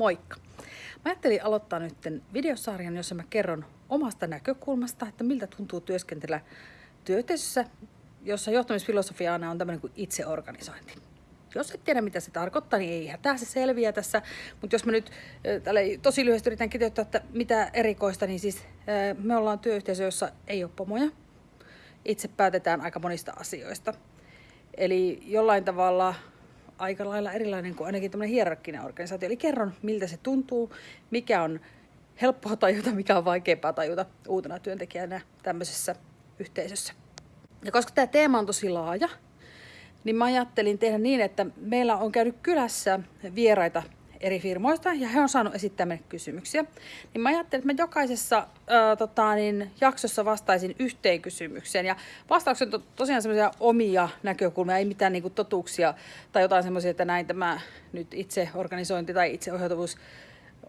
Moikka! Mä ajattelin aloittaa nyt videosarjan, jossa mä kerron omasta näkökulmasta, että miltä tuntuu työskentellä työyhteisössä, jossa johtamisfilosofia aina on tämmöinen kuin itseorganisointi. Jos et tiedä, mitä se tarkoittaa, niin ei hätää, se selviää tässä. Mutta jos mä nyt tälle tosi lyhyesti yritän kiteyttää, että mitä erikoista, niin siis me ollaan työyhteisö, jossa ei ole pomoja. Itse päätetään aika monista asioista. Eli jollain tavalla aika lailla erilainen kuin ainakin tämmöinen hierarkkinen organisaatio. Eli kerron, miltä se tuntuu, mikä on helppoa tajuta, mikä on vaikeampaa tajuta uutena työntekijänä tämmöisessä yhteisössä. Ja koska tämä teema on tosi laaja, niin mä ajattelin tehdä niin, että meillä on käynyt kylässä vieraita eri firmoista ja he on saanut esittää meille kysymyksiä. Niin mä ajattelin, että mä jokaisessa ää, tota, niin, jaksossa vastaisin yhteen kysymykseen. Ja vastaukset on tosiaan semmoisia omia näkökulmia, ei mitään niinku, totuuksia tai jotain semmoisia, että näin tämä nyt itse organisointi tai itseohjautuvuus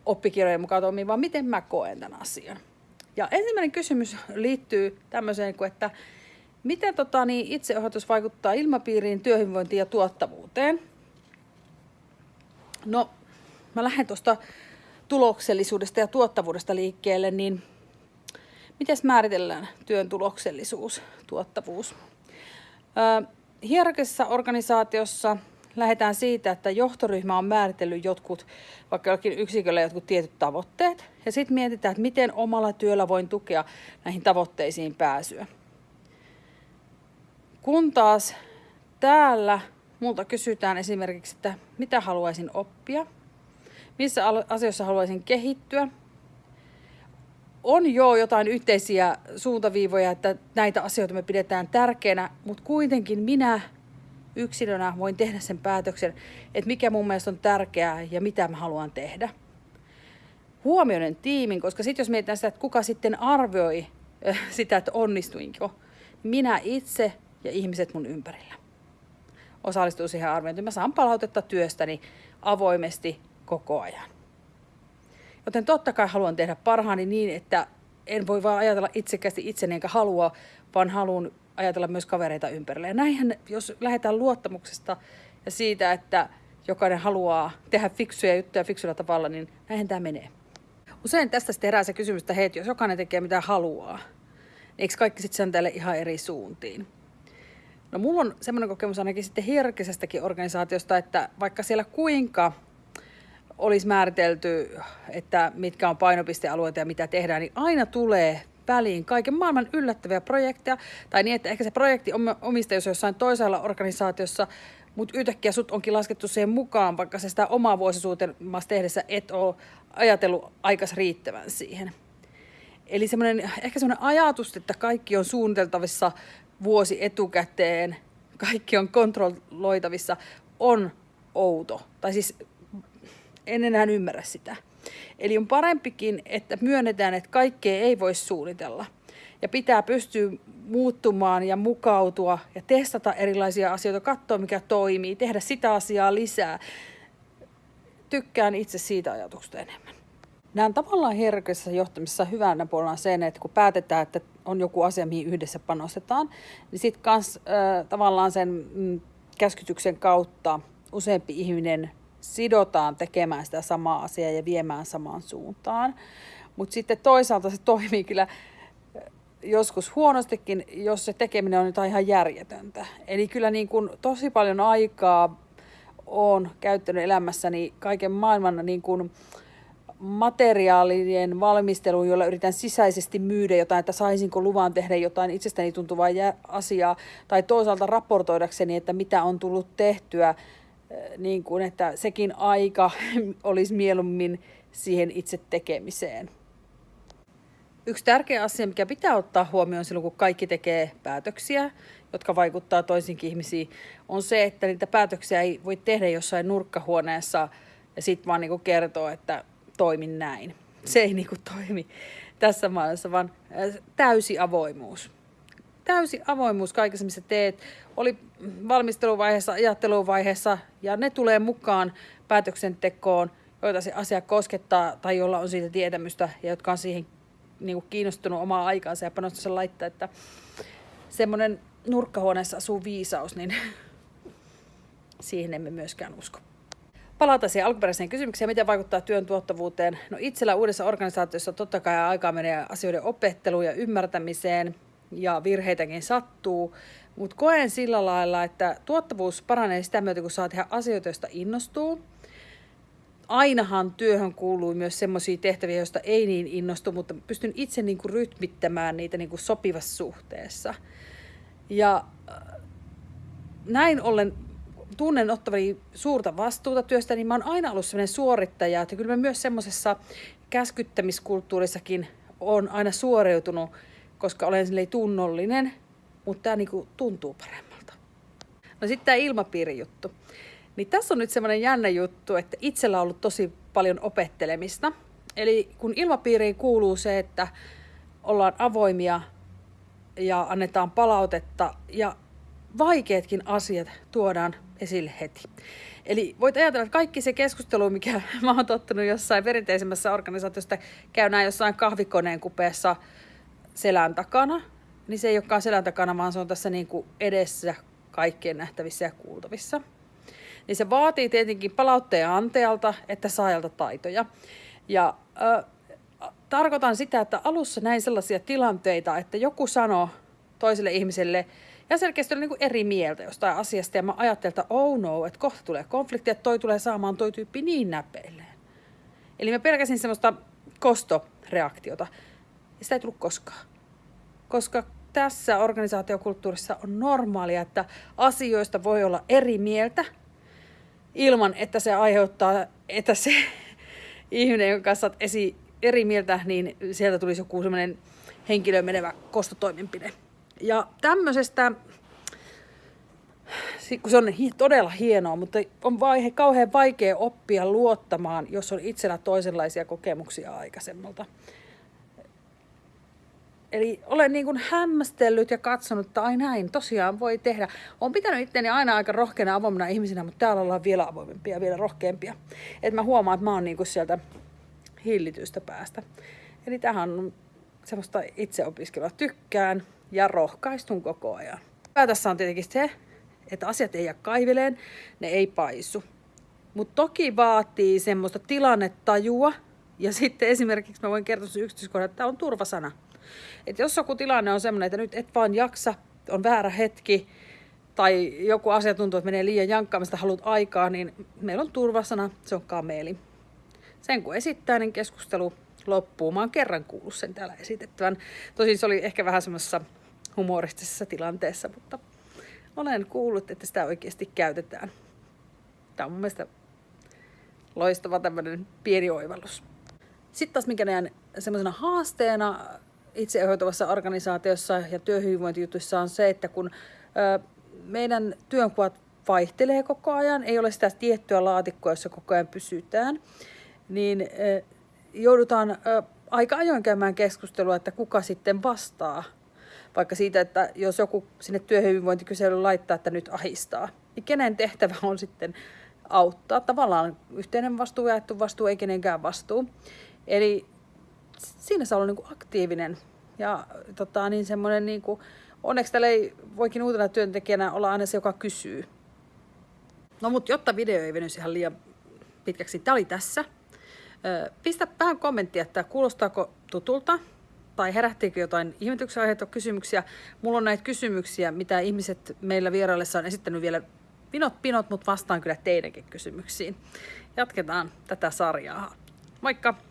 oppikirjojen mukaan toimii, vaan miten mä koen tämän asian. Ja ensimmäinen kysymys liittyy tämmöiseen, että miten tota, niin itseohjatus vaikuttaa ilmapiiriin, työhyvinvointiin ja tuottavuuteen. No, mä lähden tuosta tuloksellisuudesta ja tuottavuudesta liikkeelle, niin miten määritellään työn tuloksellisuus, tuottavuus? hierarkisessa organisaatiossa lähdetään siitä, että johtoryhmä on määritellyt jotkut, vaikka jollakin yksiköllä jotkut tietyt tavoitteet, ja sitten mietitään, että miten omalla työllä voin tukea näihin tavoitteisiin pääsyä. Kun taas täällä multa kysytään esimerkiksi, että mitä haluaisin oppia – missä asioissa haluaisin kehittyä. On jo jotain yhteisiä suuntaviivoja, että näitä asioita me pidetään tärkeänä, mutta kuitenkin minä yksilönä voin tehdä sen päätöksen, että mikä mun mielestä on tärkeää ja mitä mä haluan tehdä. Huomioiden tiimin, koska sitten jos mietitään sitä, että kuka sitten arvioi äh, sitä, että onnistuinko, minä itse ja ihmiset mun ympärillä osallistuu siihen arviointiin. Mä saan palautetta työstäni avoimesti koko ajan. Joten totta kai haluan tehdä parhaani niin, että en voi vaan ajatella itsekästi itseni enkä halua, vaan haluan ajatella myös kavereita ympärillä. Ja näinhän, jos lähdetään luottamuksesta ja siitä, että jokainen haluaa tehdä fiksuja juttuja fiksuilla tavalla, niin näinhän tämä menee. Usein tästä sitten herää se kysymys, että hei, jos jokainen tekee mitä haluaa, niin eikö kaikki sitten sen tälle ihan eri suuntiin? No mulla on semmoinen kokemus ainakin sitten hierarkisestakin organisaatiosta, että vaikka siellä kuinka olisi määritelty, että mitkä on painopistealueita ja mitä tehdään, niin aina tulee väliin kaiken maailman yllättäviä projekteja, tai niin, että ehkä se projekti omistajuus jossain toisella organisaatiossa, mutta yhtäkkiä sut onkin laskettu siihen mukaan, vaikka se sitä omaa vuosisuutelmassa tehdessä et ole ajatellut aikas riittävän siihen. Eli semmoinen, ehkä semmoinen ajatus, että kaikki on suunniteltavissa vuosi etukäteen, kaikki on kontrolloitavissa, on outo. Tai siis en enää ymmärrä sitä. Eli on parempikin, että myönnetään, että kaikkea ei voi suunnitella. Ja pitää pystyä muuttumaan ja mukautua ja testata erilaisia asioita, katsoa mikä toimii, tehdä sitä asiaa lisää. Tykkään itse siitä ajatuksesta enemmän. Näen tavallaan herkässä johtamisessa hyvänä puolella sen, että kun päätetään, että on joku asia, mihin yhdessä panostetaan, niin sitten kans äh, tavallaan sen mm, käskytyksen kautta useampi ihminen sidotaan tekemään sitä samaa asiaa ja viemään samaan suuntaan. Mutta sitten toisaalta se toimii kyllä eh, joskus huonostikin, jos se tekeminen on jotain ihan järjetöntä. Eli kyllä niin kuin tosi paljon aikaa on käyttänyt elämässäni kaiken maailman niin kuin materiaalien valmisteluun, jolla yritän sisäisesti myydä jotain, että saisinko luvan tehdä jotain itsestäni tuntuvaa asiaa, tai toisaalta raportoidakseni, että mitä on tullut tehtyä niin kuin, että sekin aika olisi mieluummin siihen itse tekemiseen. Yksi tärkeä asia, mikä pitää ottaa huomioon silloin, kun kaikki tekee päätöksiä, jotka vaikuttaa toisinkin ihmisiin, on se, että niitä päätöksiä ei voi tehdä jossain nurkkahuoneessa ja sitten vaan niin kertoo, että toimin näin. Se ei niin kuin toimi tässä maailmassa, vaan täysi avoimuus täysi avoimuus kaikessa, missä teet. Oli valmisteluvaiheessa, ajatteluvaiheessa ja ne tulee mukaan päätöksentekoon, joita se asia koskettaa tai jolla on siitä tietämystä ja jotka on siihen niin kuin kiinnostunut omaa aikaansa ja panostansa laittaa, että semmoinen nurkkahuoneessa asuu viisaus, niin siihen emme myöskään usko. palata siihen alkuperäiseen kysymykseen, miten vaikuttaa työn tuottavuuteen. No itsellä uudessa organisaatiossa totta kai aikaa menee asioiden opetteluun ja ymmärtämiseen ja virheitäkin sattuu, mutta koen sillä lailla, että tuottavuus paranee sitä myötä, kun saa tehdä asioita, joista innostuu. Ainahan työhön kuuluu myös sellaisia tehtäviä, joista ei niin innostu, mutta pystyn itse niin kuin rytmittämään niitä niin kuin sopivassa suhteessa. Ja äh, näin ollen tunnen ottavani suurta vastuuta työstä, niin mä oon aina ollut sellainen suorittaja, että kyllä mä myös semmoisessa käskyttämiskulttuurissakin on aina suoriutunut, koska olen sille tunnollinen, mutta tämä niinku tuntuu paremmalta. No sitten tämä ilmapiirijuttu. Niin tässä on nyt semmoinen jännä juttu, että itsellä on ollut tosi paljon opettelemista. Eli kun ilmapiiriin kuuluu se, että ollaan avoimia ja annetaan palautetta ja vaikeatkin asiat tuodaan esille heti. Eli voit ajatella, että kaikki se keskustelu, mikä mä oon tottunut jossain perinteisemmässä organisaatiossa, käydään jossain kahvikoneen kupeessa selän takana, niin se ei olekaan selän takana, vaan se on tässä niin kuin edessä kaikkien nähtävissä ja kuultavissa. Niin se vaatii tietenkin palautteen antajalta että saajalta taitoja. Ja äh, tarkoitan sitä, että alussa näin sellaisia tilanteita, että joku sanoo toiselle ihmiselle, ja selkeästi oli niin eri mieltä jostain asiasta. Ja mä ajattelin, että oh no, että kohta tulee konflikti, että toi tulee saamaan toi tyyppi niin näpeilleen. Eli mä pelkäsin semmoista kostoreaktiota. Ja sitä ei tullut koskaan. Koska tässä organisaatiokulttuurissa on normaalia, että asioista voi olla eri mieltä ilman, että se aiheuttaa, että se ihminen, jonka kanssa olet esi eri mieltä, niin sieltä tulisi joku semmoinen henkilöön menevä kostotoimenpide. Ja tämmöisestä, kun se on todella hienoa, mutta on vaihe, kauhean vaikea oppia luottamaan, jos on itsellä toisenlaisia kokemuksia aikaisemmalta. Eli olen niin kuin hämmästellyt ja katsonut, että ai näin, tosiaan voi tehdä. Olen pitänyt itteni aina aika rohkeana avoimena ihmisenä, mutta täällä ollaan vielä avoimempia, vielä rohkeampia. Että mä huomaan, että mä oon niin kuin sieltä hillitystä päästä. Eli tähän on semmoista itseopiskelua. Tykkään ja rohkaistun koko ajan. Hyvä tässä on tietenkin se, että asiat ei jää kaiveleen, ne ei paisu. Mutta toki vaatii semmoista tilannetajua, ja sitten esimerkiksi mä voin kertoa yksityiskohdan, että tämä on turvasana. Että jos joku tilanne on semmoinen, että nyt et vaan jaksa, on väärä hetki, tai joku asia tuntuu, että menee liian jankkaamista, haluat aikaa, niin meillä on turvasana, se on kameeli. Sen kun esittää, niin keskustelu loppuu. Mä oon kerran kuullut sen täällä esitettävän. Tosin se oli ehkä vähän semmoisessa humoristisessa tilanteessa, mutta olen kuullut, että sitä oikeasti käytetään. Tämä on mun mielestä loistava tämmöinen pieni oivallus. Sitten taas mikä näen semmoisena haasteena itseohjautuvassa organisaatiossa ja työhyvinvointijutuissa on se, että kun ö, meidän työnkuvat vaihtelee koko ajan, ei ole sitä tiettyä laatikkoa, jossa koko ajan pysytään, niin ö, joudutaan ö, aika ajoin käymään keskustelua, että kuka sitten vastaa. Vaikka siitä, että jos joku sinne työhyvinvointikyselyyn laittaa, että nyt ahistaa, niin kenen tehtävä on sitten auttaa. Tavallaan yhteinen vastuu, jaettu vastuu, ei kenenkään vastuu. Eli siinä saa olla niin kuin aktiivinen ja tota, niin semmoinen, niin kuin, onneksi täällä ei voikin uutena työntekijänä olla aina se, joka kysyy. No mutta jotta video ei venyisi ihan liian pitkäksi, tämä oli tässä. Pistä vähän kommenttia, että kuulostaako tutulta tai herättiikö jotain ihmetyksen aiheita kysymyksiä. Mulla on näitä kysymyksiä, mitä ihmiset meillä vieraillessa on esittänyt vielä pinot pinot, mutta vastaan kyllä teidänkin kysymyksiin. Jatketaan tätä sarjaa. Moikka!